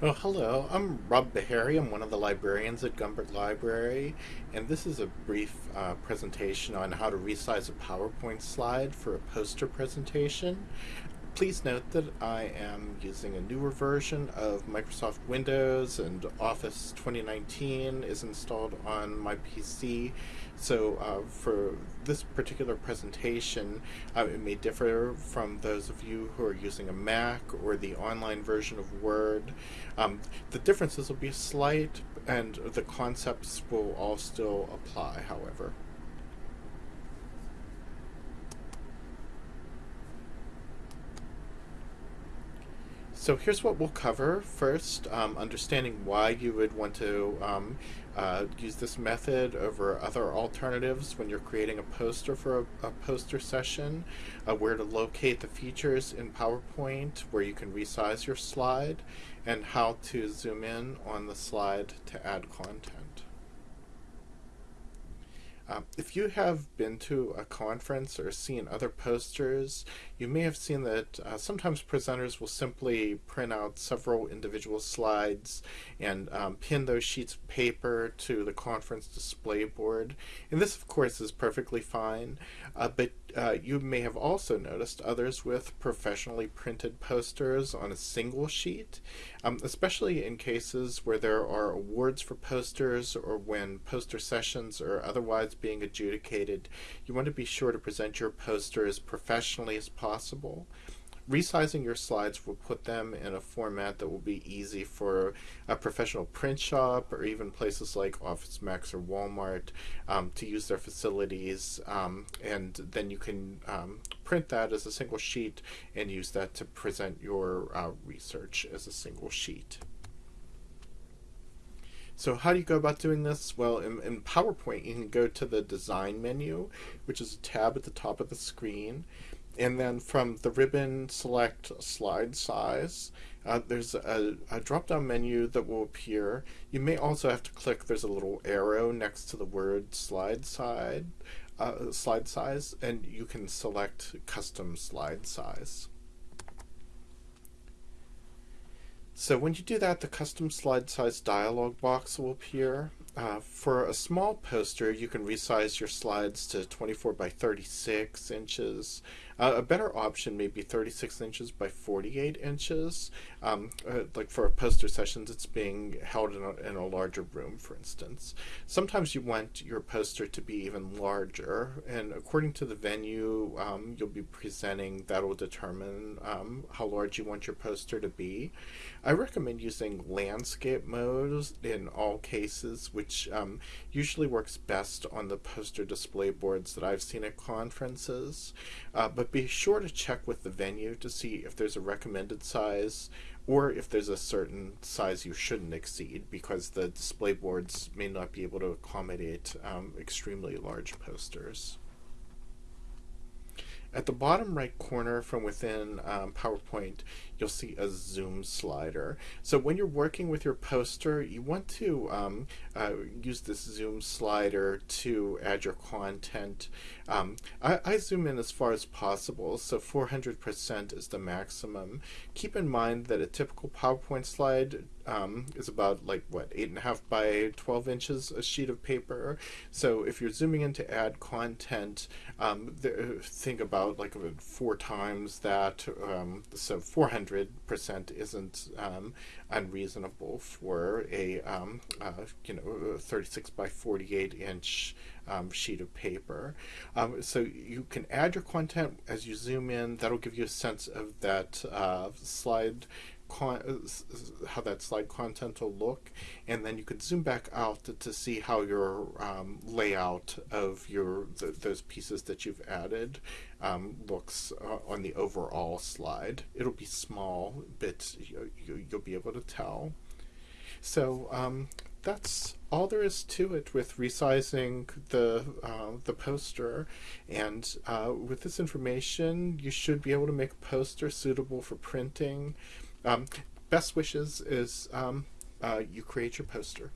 Oh, hello. I'm Rob Beharry. I'm one of the librarians at Gumberg Library, and this is a brief uh, presentation on how to resize a PowerPoint slide for a poster presentation. Please note that I am using a newer version of Microsoft Windows and Office 2019 is installed on my PC. So uh, for this particular presentation, uh, it may differ from those of you who are using a Mac or the online version of Word. Um, the differences will be slight and the concepts will all still apply, however. So here's what we'll cover. First, um, understanding why you would want to um, uh, use this method over other alternatives when you're creating a poster for a, a poster session, uh, where to locate the features in PowerPoint, where you can resize your slide, and how to zoom in on the slide to add content. Um, if you have been to a conference or seen other posters, you may have seen that uh, sometimes presenters will simply print out several individual slides and um, pin those sheets of paper to the conference display board. And this, of course, is perfectly fine, uh, but uh, you may have also noticed others with professionally printed posters on a single sheet, um, especially in cases where there are awards for posters or when poster sessions are otherwise being adjudicated. You want to be sure to present your poster as professionally as possible resizing your slides will put them in a format that will be easy for a professional print shop or even places like Office Max or Walmart um, to use their facilities. Um, and then you can um, print that as a single sheet and use that to present your uh, research as a single sheet. So how do you go about doing this? Well, in, in, PowerPoint, you can go to the Design menu, which is a tab at the top of the screen, and then from the ribbon, select slide size. Uh, there's a, a drop-down menu that will appear. You may also have to click, there's a little arrow next to the word slide side, uh, slide size, and you can select custom slide size. So when you do that, the custom slide size dialog box will appear. Uh, for a small poster, you can resize your slides to 24 by 36 inches. Uh, a better option may be 36 inches by 48 inches. Um, uh, like for a poster sessions, it's being held in a, in a, larger room, for instance. Sometimes you want your poster to be even larger, and according to the venue um, you'll be presenting, that will determine um, how large you want your poster to be. I recommend using landscape modes in all cases, which which um, usually works best on the poster display boards that I've seen at conferences. Uh, but be sure to check with the venue to see if there's a recommended size or if there's a certain size you shouldn't exceed because the display boards may not be able to accommodate um, extremely large posters. At the bottom right corner from within um, PowerPoint, you'll see a zoom slider. So when you're working with your poster, you want to um, uh, use this zoom slider to add your content. Um, I, I, zoom in as far as possible, so 400% is the maximum. Keep in mind that a typical PowerPoint slide um, is about like what eight and a half by 12 inches a sheet of paper. So if you're zooming in to add content, um, think about like four times that. Um, so 400 100% isn't um, unreasonable for a um, uh, you know 36 by 48 inch um, sheet of paper. So you can add your content as you zoom in. That'll give you a sense of that uh, slide how that slide content will look, and then you could zoom back out to, to see how your um, layout of your the, those pieces that you've added um, looks uh, on the overall slide. It'll be small, but you, you, will be able to tell. So um, that's all there is to it with resizing the uh, the poster and uh, with this information you should be able to make a poster suitable for printing um, best wishes is um, uh, you create your poster